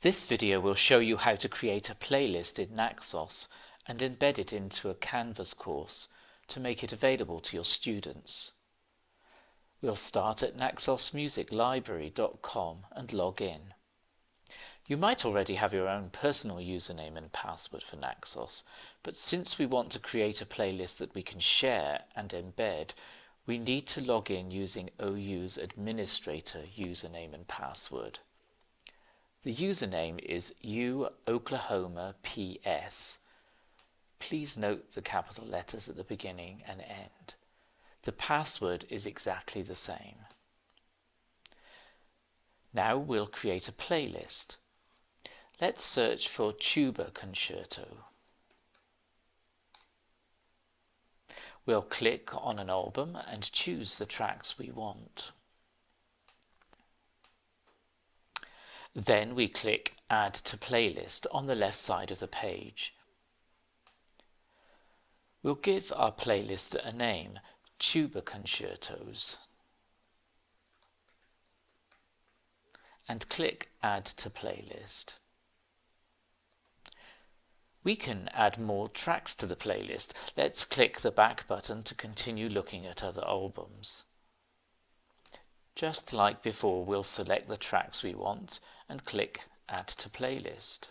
This video will show you how to create a playlist in Naxos and embed it into a Canvas course to make it available to your students. We'll start at naxosmusiclibrary.com and log in. You might already have your own personal username and password for Naxos, but since we want to create a playlist that we can share and embed, we need to log in using OU's administrator username and password. The username is U Oklahoma PS. Please note the capital letters at the beginning and end. The password is exactly the same. Now we'll create a playlist. Let's search for Tuba Concerto. We'll click on an album and choose the tracks we want. Then we click Add to Playlist on the left side of the page. We'll give our playlist a name, Tuba Concertos, and click Add to Playlist. We can add more tracks to the playlist. Let's click the back button to continue looking at other albums. Just like before, we'll select the tracks we want and click Add to Playlist.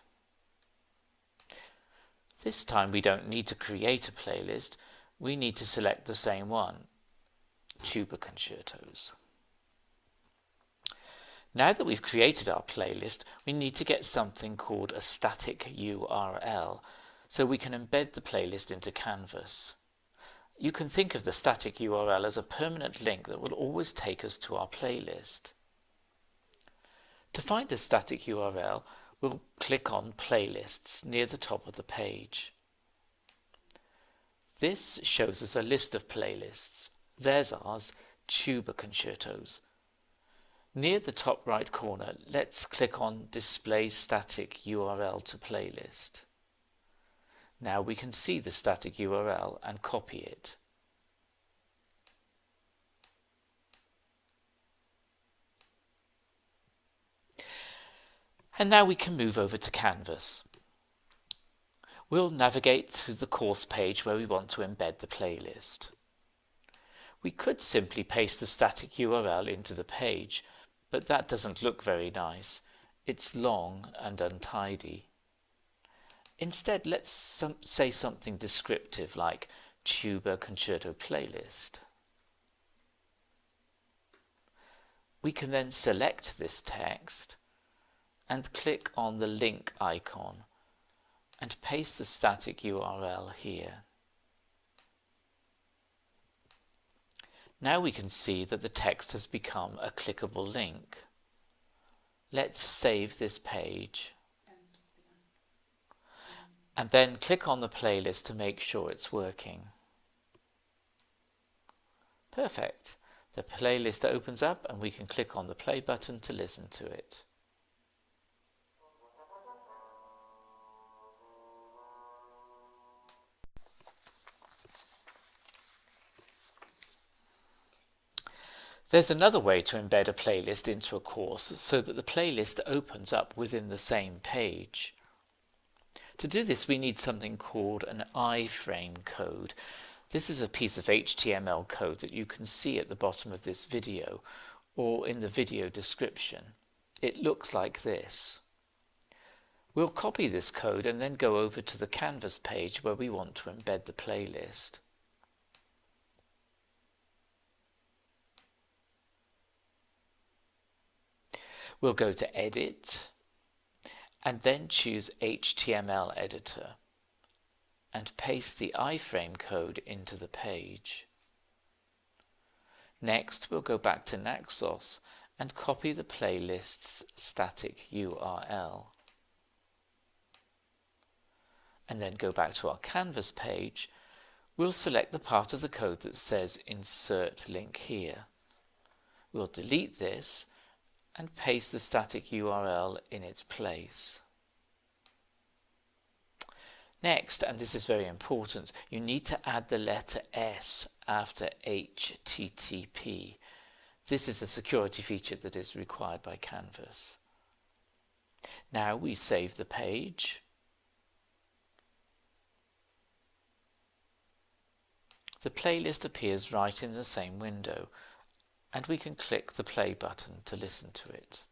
This time we don't need to create a playlist, we need to select the same one, Tuba Concertos. Now that we've created our playlist, we need to get something called a static URL so we can embed the playlist into Canvas. You can think of the static URL as a permanent link that will always take us to our playlist. To find the static URL, we'll click on Playlists near the top of the page. This shows us a list of playlists. There's ours, Tuba Concertos. Near the top right corner, let's click on Display Static URL to Playlist. Now we can see the static URL and copy it. And now we can move over to Canvas. We'll navigate to the course page where we want to embed the playlist. We could simply paste the static URL into the page, but that doesn't look very nice. It's long and untidy. Instead, let's some, say something descriptive like tuba concerto playlist. We can then select this text and click on the link icon and paste the static URL here. Now we can see that the text has become a clickable link. Let's save this page and then click on the playlist to make sure it's working. Perfect. The playlist opens up and we can click on the play button to listen to it. There's another way to embed a playlist into a course so that the playlist opens up within the same page. To do this we need something called an iframe code. This is a piece of HTML code that you can see at the bottom of this video or in the video description. It looks like this. We'll copy this code and then go over to the Canvas page where we want to embed the playlist. We'll go to Edit, and then choose HTML editor and paste the iframe code into the page. Next we'll go back to Naxos and copy the playlist's static URL. And then go back to our Canvas page, we'll select the part of the code that says Insert Link Here. We'll delete this and paste the static URL in its place. Next, and this is very important, you need to add the letter S after HTTP. This is a security feature that is required by Canvas. Now we save the page. The playlist appears right in the same window and we can click the play button to listen to it.